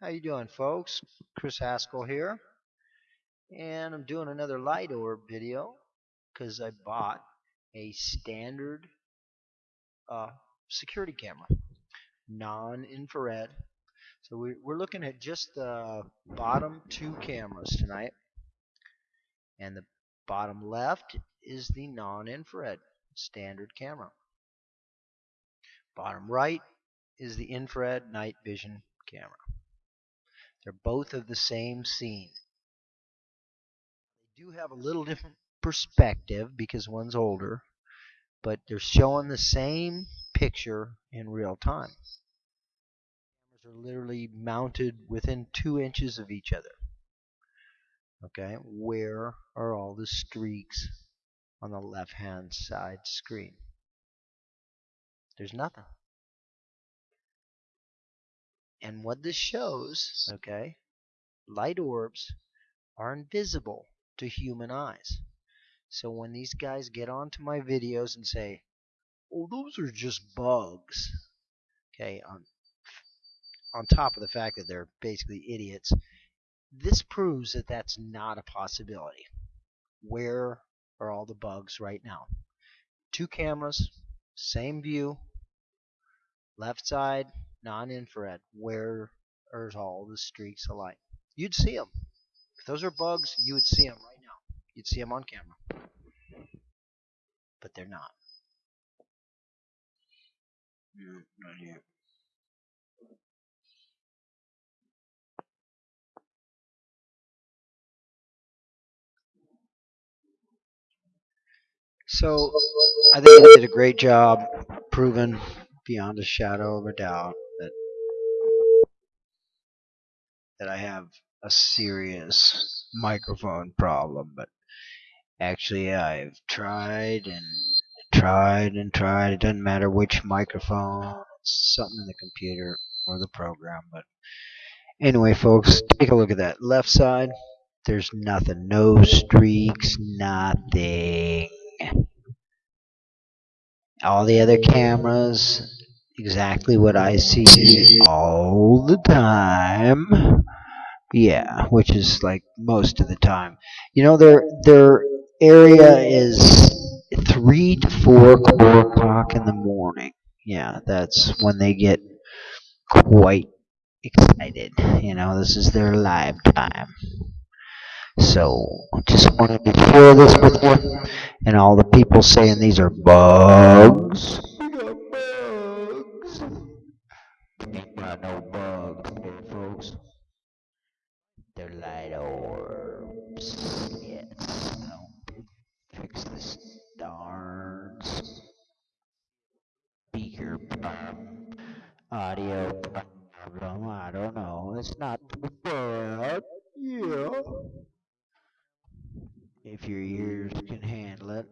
How you doing, folks? Chris Haskell here, and I'm doing another light orb video because I bought a standard uh, security camera, non-infrared. So we, we're looking at just the bottom two cameras tonight, and the bottom left is the non-infrared standard camera. Bottom right is the infrared night vision camera. They're both of the same scene. They do have a little different perspective because one's older, but they're showing the same picture in real time. Cameras are literally mounted within two inches of each other. Okay, where are all the streaks on the left hand side screen? There's nothing. And what this shows, okay, light orbs are invisible to human eyes. So when these guys get onto my videos and say, oh, those are just bugs, okay, on, on top of the fact that they're basically idiots, this proves that that's not a possibility. Where are all the bugs right now? Two cameras, same view, left side, non-infrared, where are all the streaks of light? You'd see them. If those are bugs, you would see them right now. You'd see them on camera. But they're not. No, not here. So I think they did a great job proving beyond a shadow of a doubt that I have a serious microphone problem, but actually I've tried and tried and tried. It doesn't matter which microphone, it's something in the computer or the program, but anyway folks, take a look at that left side. There's nothing, no streaks, nothing. All the other cameras exactly what I see all the time. Yeah, which is like most of the time. You know, their their area is three to four, four o'clock in the morning. Yeah, that's when they get quite excited. You know, this is their live time. So, just wanted to share this with you, and all the people saying these are bugs. Darn speaker problem. Audio problem. I don't know. It's not too bad. Yeah. If your ears can handle it.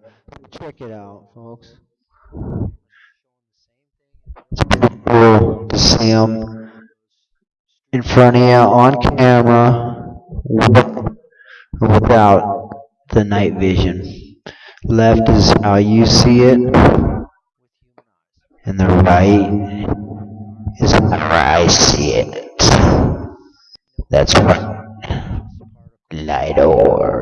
Check it out, folks see in front of you on camera without the night vision. Left is how you see it, and the right is how I see it. That's right. Light orbs.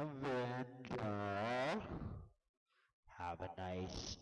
Avenger. Have a nice